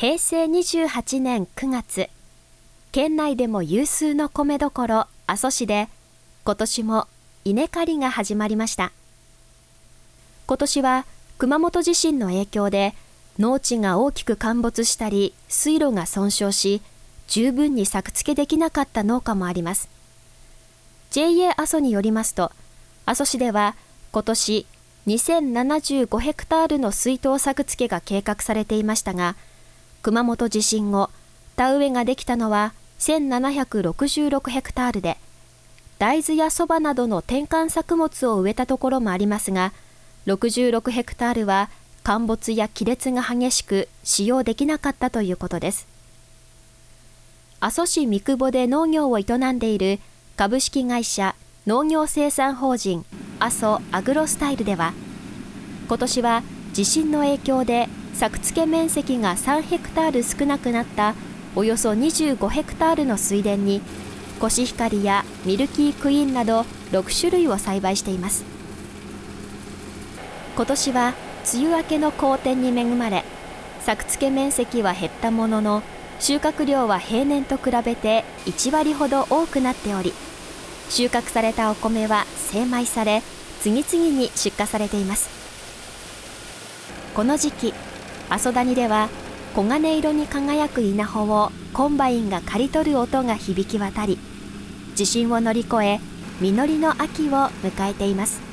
平成28年9月、県内でも有数の米どころ阿蘇市で今年も稲刈りが始まりました。今年は熊本地震の影響で農地が大きく陥没したり水路が損傷し十分に作付けできなかった農家もあります。JA 阿蘇によりますと阿蘇市では今年2075ヘクタールの水筒作付けが計画されていましたが熊本地震後田植えができたのは1766ヘクタールで大豆やそばなどの転換作物を植えたところもありますが66ヘクタールは陥没や亀裂が激しく使用できなかったということです。阿蘇市三久保で農業を営んでいる株式会社農業生産法人阿蘇アグロスタイルでは今年は地震の影響で作付面積が3ヘクタール少なくなったおよそ25ヘクタールの水田にコシヒカリやミルキークイーンなど6種類を栽培しています。今年は梅雨明けの好天に恵まれ作付け面積は減ったものの収穫量は平年と比べて1割ほど多くなっており収穫されたお米は精米され次々に出荷されています。この時期阿蘇谷では黄金色に輝く稲穂をコンバインが刈り取る音が響き渡り地震を乗り越え実りの秋を迎えています。